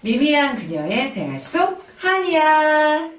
미미한 그녀의 생활 속 한이야.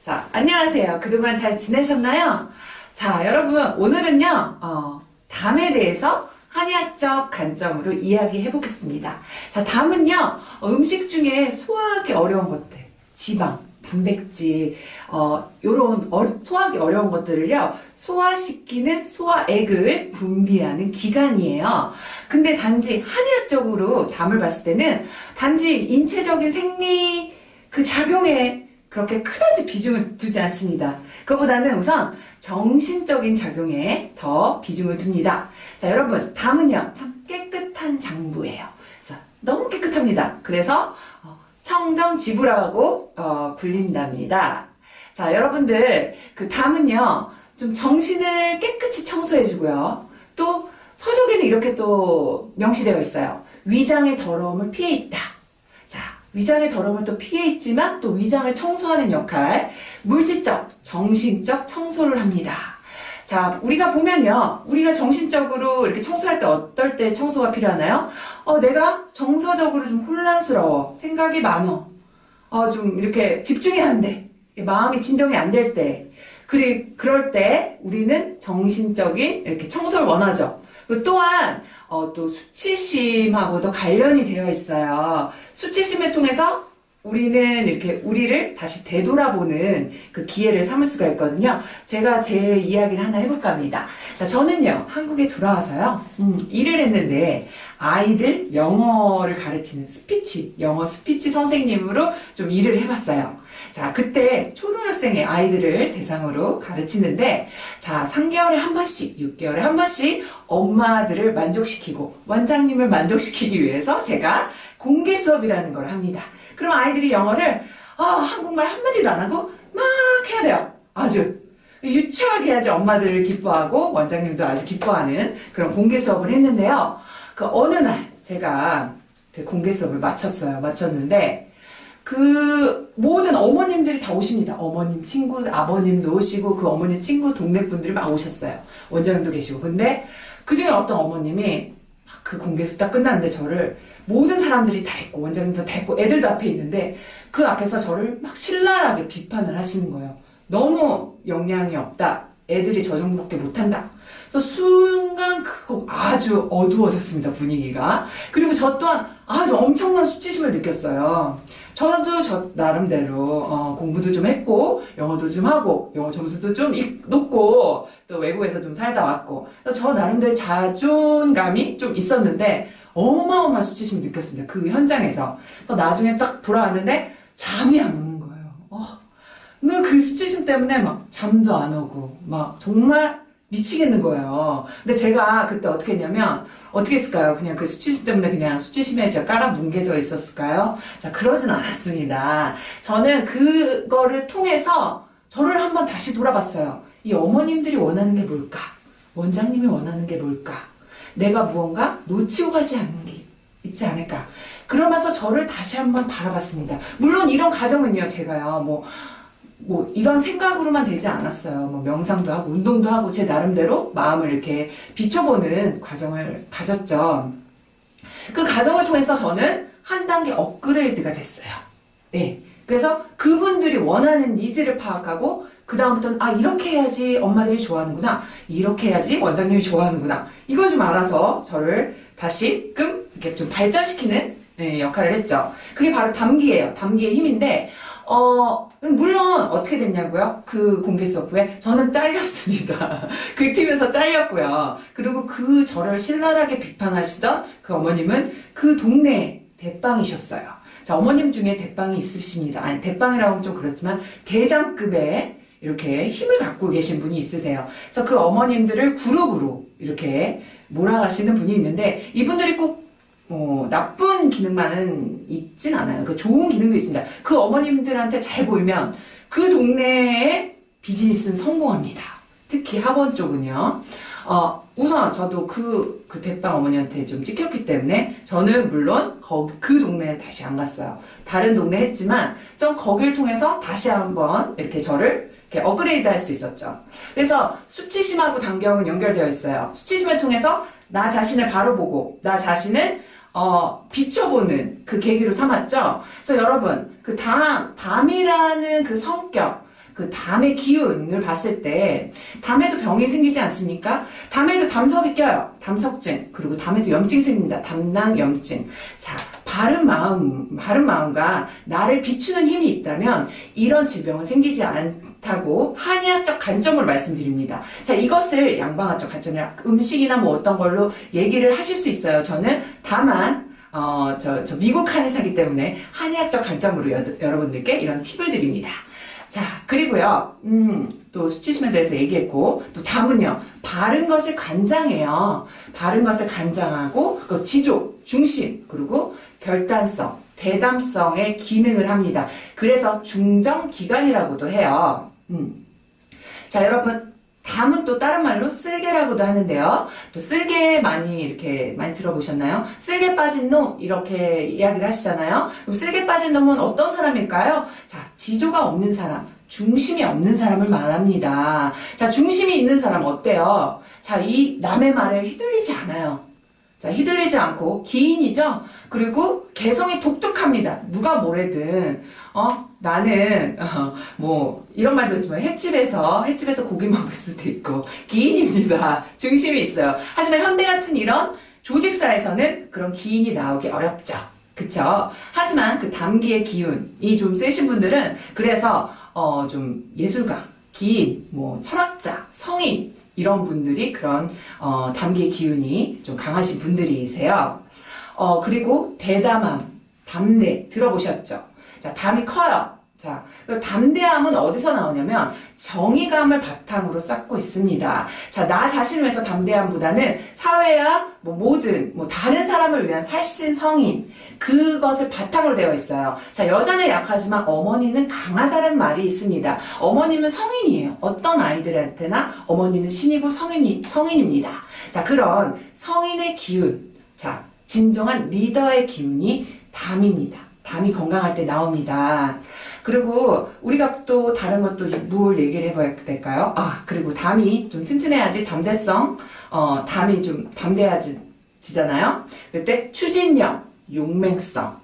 자, 안녕하세요. 그동안 잘 지내셨나요? 자, 여러분, 오늘은요, 어, 담에 대해서 한의학적 관점으로 이야기해 보겠습니다. 자, 담은요, 어, 음식 중에 소화하기 어려운 것들, 지방, 단백질, 어, 요런 어, 소화하기 어려운 것들을요, 소화시키는 소화액을 분비하는 기관이에요. 근데 단지 한의학적으로 담을 봤을 때는 단지 인체적인 생리 그 작용에 그렇게 크다지 비중을 두지 않습니다. 그보다는 우선 정신적인 작용에 더 비중을 둡니다. 자, 여러분, 담은요, 참 깨끗한 장부예요. 자, 너무 깨끗합니다. 그래서 어, 청정지부라고 어, 불린답니다. 자, 여러분들, 그 담은요, 좀 정신을 깨끗이 청소해주고요. 또 서적에는 이렇게 또 명시되어 있어요. 위장의 더러움을 피해 있다. 자, 위장의 더러움을 또 피해 있지만 또 위장을 청소하는 역할, 물질적, 정신적 청소를 합니다. 자, 우리가 보면요. 우리가 정신적으로 이렇게 청소할 때 어떨 때 청소가 필요하나요? 어, 내가 정서적으로 좀 혼란스러워. 생각이 많어. 어, 좀 이렇게 집중이 안 돼. 마음이 진정이 안 될 때. 그리, 그럴 때 우리는 정신적인 이렇게 청소를 원하죠. 그 또한 어, 또 수치심하고도 관련이 되어 있어요. 수치심을 통해서 우리는 이렇게 우리를 다시 되돌아보는 그 기회를 삼을 수가 있거든요. 제가 제 이야기를 하나 해볼까 합니다. 자, 저는요, 한국에 돌아와서요, 음, 일을 했는데, 아이들 영어를 가르치는 스피치, 영어 스피치 선생님으로 좀 일을 해봤어요. 자, 그때 초등학생의 아이들을 대상으로 가르치는데, 자, 3개월에 한 번씩, 6개월에 한 번씩 엄마들을 만족시키고, 원장님을 만족시키기 위해서 제가 공개 수업이라는 걸 합니다. 그럼 아이들이 영어를, 아, 한국말 한마디도 안 하고 막 해야 돼요. 아주. 유치하게 해야지 엄마들을 기뻐하고 원장님도 아주 기뻐하는 그런 공개 수업을 했는데요. 그 어느 날 제가 그 공개 수업을 마쳤어요. 마쳤는데 그 모든 어머님들이 다 오십니다. 어머님 친구, 아버님도 오시고 그 어머니 친구 동네 분들이 막 오셨어요. 원장님도 계시고. 근데 그 중에 어떤 어머님이 그 공개 수업 딱 끝났는데 저를 모든 사람들이 다 있고 원장님도 다 있고 애들도 앞에 있는데 그 앞에서 저를 막 신랄하게 비판을 하시는 거예요. 너무 영향이 없다. 애들이 저 정도밖에 못한다. 그래서 순간 그거 아주 어두워졌습니다 분위기가. 그리고 저 또한 아주 엄청난 수치심을 느꼈어요. 저도 저 나름대로 어, 공부도 좀 했고 영어도 좀 하고 영어 점수도 좀 높고 또 외국에서 좀 살다 왔고 저 나름대로 자존감이 좀 있었는데 어마어마한 수치심을 느꼈습니다. 그 현장에서. 그래서 나중에 딱 돌아왔는데 잠이 안 오는 거예요. 어, 그 수치심 때문에 막 잠도 안 오고 막 정말 미치겠는 거예요. 근데 제가 그때 어떻게 했냐면 어떻게 했을까요? 그냥 그 수치심 때문에 그냥 수치심에 제가 깔아 뭉개져 있었을까요? 자 그러진 않았습니다. 저는 그거를 통해서 저를 한번 다시 돌아봤어요. 이 어머님들이 원하는 게 뭘까? 원장님이 원하는 게 뭘까? 내가 무언가 놓치고 가지 않는 게 있지 않을까. 그러면서 저를 다시 한번 바라봤습니다. 물론 이런 과정은요, 제가요, 뭐, 뭐, 이런 생각으로만 되지 않았어요. 뭐, 명상도 하고, 운동도 하고, 제 나름대로 마음을 이렇게 비춰보는 과정을 가졌죠. 그 과정을 통해서 저는 한 단계 업그레이드가 됐어요. 네. 그래서 그분들이 원하는 needs를 파악하고, 그 다음부터는 아 이렇게 해야지 엄마들이 좋아하는구나 이렇게 해야지 원장님이 좋아하는구나 이걸 좀 알아서 저를 다시금 이렇게 좀 발전시키는 네, 역할을 했죠. 그게 바로 담기예요. 담기의 힘인데 어 물론 어떻게 됐냐고요? 그 공개 수업 후에 저는 잘렸습니다. 그 팀에서 잘렸고요. 그리고 그 저를 신랄하게 비판하시던 그 어머님은 그 동네 대빵이셨어요 자 어머님 중에 대빵이 있으십니다 아니 대빵이라고 하면 좀 그렇지만 대장급의 이렇게 힘을 갖고 계신 분이 있으세요. 그래서 그 어머님들을 그룹으로 이렇게 몰아가시는 분이 있는데 이분들이 꼭 어, 나쁜 기능만은 있진 않아요. 그 좋은 기능도 있습니다. 그 어머님들한테 잘 보이면 그 동네의 비즈니스는 성공합니다. 특히 학원 쪽은요. 어, 우선 저도 그, 그 대빵 어머니한테 좀 찍혔기 때문에 저는 물론 거, 그 동네에 다시 안 갔어요. 다른 동네 했지만 좀 거길 통해서 다시 한번 이렇게 저를 이렇게 업그레이드 할 수 있었죠. 그래서 수치심하고 단경은 연결되어 있어요. 수치심을 통해서 나 자신을 바로 보고 나 자신을 어, 비춰보는 그 계기로 삼았죠. 그래서 여러분, 그 담, 담이라는 그 성격, 그 담의 기운을 봤을 때 담에도 병이 생기지 않습니까? 담에도 담석이 껴요. 담석증. 그리고 담에도 염증이 생깁니다. 담낭 염증. 자, 바른 마음, 바른 마음과 나를 비추는 힘이 있다면 이런 질병은 생기지 않다고 한의학적 관점으로 말씀드립니다. 자, 이것을 양방학적 관점이라 음식이나 뭐 어떤 걸로 얘기를 하실 수 있어요. 저는 다만 어, 저, 저 미국 한의사기 때문에 한의학적 관점으로 여, 여러분들께 이런 팁을 드립니다. 자, 그리고요, 음, 또 수치심에 대해서 얘기했고, 또 담은요, 바른 것을 간장해요. 바른 것을 간장하고, 그 지조, 중심, 그리고 결단성, 대담성의 기능을 합니다. 그래서 중정기관이라고도 해요. 음. 자, 여러분, 담은 또 다른 말로 쓸개라고도 하는데요. 또 쓸개 많이 이렇게 많이 들어보셨나요? 쓸개 빠진 놈 이렇게 이야기를 하시잖아요. 그럼 쓸개 빠진 놈은 어떤 사람일까요? 자, 지조가 없는 사람, 중심이 없는 사람을 말합니다. 자, 중심이 있는 사람 어때요? 자, 이 남의 말에 휘둘리지 않아요. 자, 휘둘리지 않고 기인이죠? 그리고 개성이 독특합니다. 누가 뭐래든, 어, 나는, 어, 뭐, 이런 말도 있지만, 횟집에서, 횟집에서 고기 먹을 수도 있고, 기인입니다. 중심이 있어요. 하지만 현대 같은 이런 조직사에서는 그런 기인이 나오기 어렵죠. 그쵸? 하지만 그 담기의 기운이 좀 세신 분들은, 그래서, 어, 좀 예술가, 기인, 뭐, 철학자, 성인, 이런 분들이 그런 어, 담기의 기운이 좀 강하신 분들이세요. 어, 그리고 대담함, 담대 들어보셨죠? 자, 담이 커요. 자, 담대함은 어디서 나오냐면 정의감을 바탕으로 쌓고 있습니다. 자, 나 자신을 위해서 담대함보다는 사회와 뭐 모든 뭐 다른 사람을 위한 살신 성인 그것을 바탕으로 되어 있어요. 자, 여자는 약하지만 어머니는 강하다는 말이 있습니다. 어머님은 성인이에요. 어떤 아이들한테나 어머니는 신이고 성인이 성인입니다. 자, 그런 성인의 기운, 자, 진정한 리더의 기운이 담입니다. 담이 건강할 때 나옵니다. 그리고 우리가 또 다른 것도 뭘 얘기를 해봐야 될까요? 아 그리고 담이 좀 튼튼해야지 담대성 어 담이 좀 담대해지잖아요. 그때 추진력, 용맹성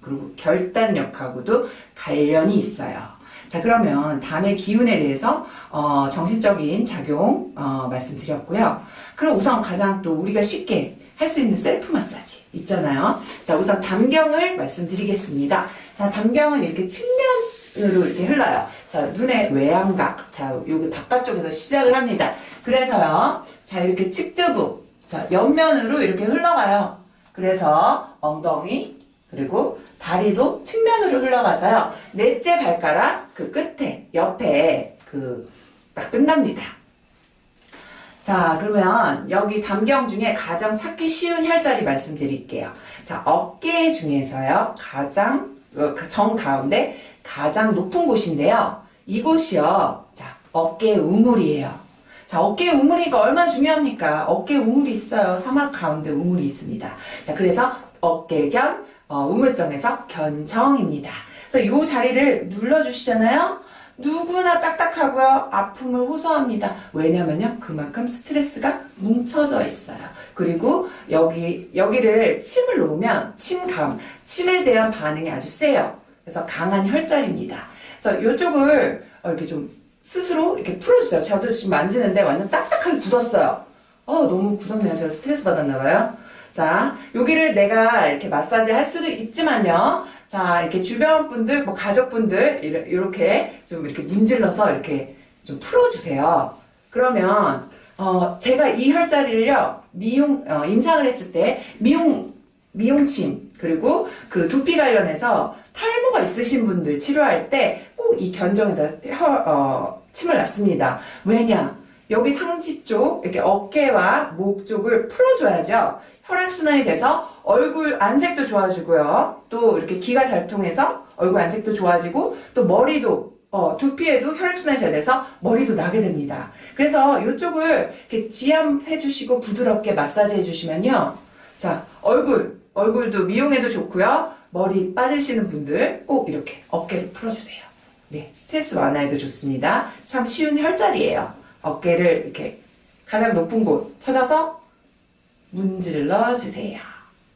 그리고 결단력하고도 관련이 있어요. 자 그러면 담의 기운에 대해서 어, 정신적인 작용 어, 말씀드렸고요. 그럼 우선 가장 또 우리가 쉽게 할 수 있는 셀프 마사지 있잖아요. 자 우선 담경을 말씀드리겠습니다. 자, 담경은 이렇게 측면으로 이렇게 흘러요. 자, 눈의 외양각. 자, 여기 바깥쪽에서 시작을 합니다. 그래서요. 자, 이렇게 측두부. 자, 옆면으로 이렇게 흘러가요. 그래서 엉덩이, 그리고 다리도 측면으로 흘러가서요. 넷째 발가락 그 끝에, 옆에 그 딱 끝납니다. 자, 그러면 여기 담경 중에 가장 찾기 쉬운 혈자리 말씀드릴게요. 자, 어깨 중에서요. 가장 어, 그정 가운데 가장 높은 곳인데요. 이곳이요. 자, 어깨 우물이에요. 자, 어깨 우물이니까 얼마나 중요합니까? 어깨 우물이 있어요. 사막 가운데 우물이 있습니다. 자, 그래서 어깨견 어, 우물정에서 견정입니다. 그래서 이 자리를 눌러주시잖아요. 누구나 딱딱하고요. 아픔을 호소합니다. 왜냐면요. 그만큼 스트레스가 뭉쳐져 있어요. 그리고 여기, 여기를 침을 놓으면 침감, 침에 대한 반응이 아주 세요. 그래서 강한 혈자리입니다. 그래서 이쪽을 이렇게 좀 스스로 이렇게 풀어주세요. 저도 지금 만지는데 완전 딱딱하게 굳었어요. 어, 너무 굳었네요. 제가 스트레스 받았나봐요. 자, 여기를 내가 이렇게 마사지 할 수도 있지만요. 자, 이렇게 주변 분들, 뭐 가족분들, 이렇게 좀 이렇게 문질러서 이렇게 좀 풀어주세요. 그러면, 어, 제가 이 혈자리를요, 미용, 어, 임상을 했을 때, 미용, 미용침, 그리고 그 두피 관련해서 탈모가 있으신 분들 치료할 때 꼭 이 견정에다 혈, 어, 침을 놨습니다. 왜냐? 여기 상지 쪽, 이렇게 어깨와 목 쪽을 풀어줘야죠. 혈액순환이 돼서 얼굴 안색도 좋아지고요. 또 이렇게 기가 잘 통해서 얼굴 안색도 좋아지고 또 머리도 어, 두피에도 혈액순환이 잘 돼서 머리도 나게 됩니다. 그래서 이쪽을 이렇게 지압해 주시고 부드럽게 마사지 해 주시면요. 자, 얼굴, 얼굴도 미용에도 좋고요. 머리 빠지시는 분들 꼭 이렇게 어깨를 풀어주세요. 네, 스트레스 완화에도 좋습니다. 참 쉬운 혈자리예요. 어깨를 이렇게 가장 높은 곳 찾아서 문질러 주세요.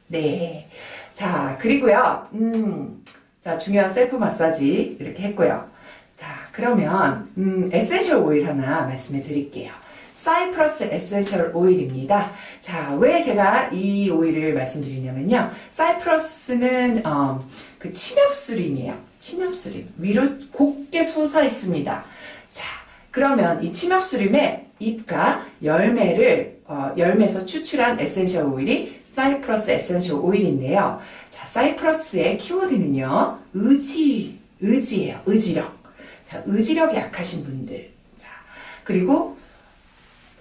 네. 자, 그리고요, 음, 자, 중요한 셀프 마사지 이렇게 했고요. 자, 그러면, 음, essential 오일 하나 말씀해 드릴게요. 사이프러스 essential 오일입니다. 자, 왜 제가 이 오일을 말씀드리냐면요. 사이프러스는, 어, 그 침엽수림이에요. 침엽수림. 위로 곧게 솟아 있습니다. 자, 그러면 이 침엽수림의 잎과 열매를, 어, 열매에서 추출한 essential 오일이 사이프러스 essential 오일인데요. 자, 사이프러스의 키워드는요. 의지, 의지예요. 의지력. 자, 의지력이 약하신 분들. 자, 그리고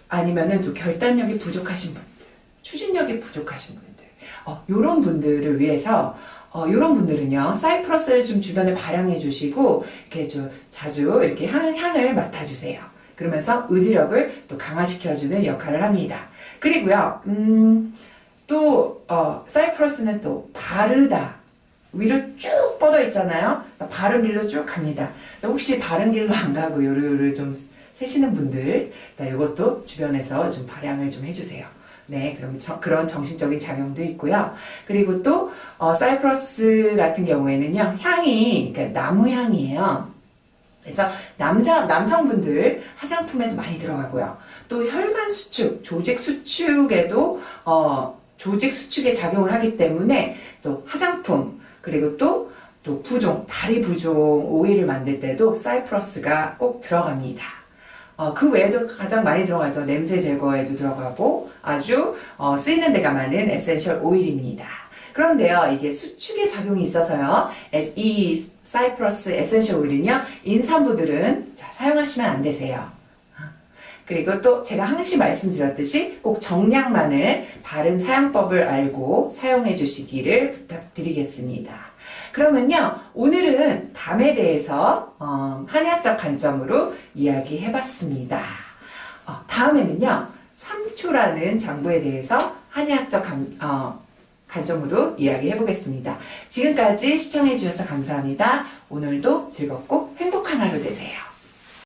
아니면은 또 결단력이 부족하신 분들, 추진력이 부족하신 분들, 어, 요런 분들을 위해서 어, 요런 분들은요, 사이프러스를 좀 주변에 발향해 주시고, 이렇게 좀 자주 이렇게 향, 향을 맡아주세요. 그러면서 의지력을 또 강화시켜주는 역할을 합니다. 그리고요, 음, 또, 어, 사이프러스는 또 바르다. 위로 쭉 뻗어 있잖아요. 바른 길로 쭉 갑니다. 혹시 바른 길로 안 가고 요르요르 좀 세시는 분들, 자, 이것도 주변에서 좀 발향을 좀 해주세요. 네, 그럼 저- 그런 정신적인 작용도 있고요. 그리고 또 어, 사이프러스 같은 경우에는요, 향이 그러니까 나무 향이에요. 그래서 남자 남성분들 화장품에도 많이 들어가고요. 또 혈관 수축, 조직 수축에도 어, 조직 수축에 작용을 하기 때문에 또 화장품 그리고 또또 부종, 다리 부종 오일을 만들 때도 사이프러스가 꼭 들어갑니다. 어, 그 외에도 가장 많이 들어가죠. 냄새 제거에도 들어가고 아주 어, 쓰이는 데가 많은 essential 오일입니다. 그런데요, 이게 수축의 작용이 있어서요, 이 사이프러스 essential 오일은요, 임산부들은 자, 사용하시면 안 되세요. 그리고 또 제가 항시 말씀드렸듯이 꼭 정량만을 바른 사용법을 알고 사용해 주시기를 부탁드리겠습니다. 그러면요, 오늘은 담에 대해서 어, 한의학적 관점으로 이야기해 봤습니다. 어, 다음에는요, 삼초라는 장부에 대해서 한의학적 감- 어, 관점으로 이야기해 보겠습니다. 지금까지 시청해 주셔서 감사합니다. 오늘도 즐겁고 행복한 하루 되세요.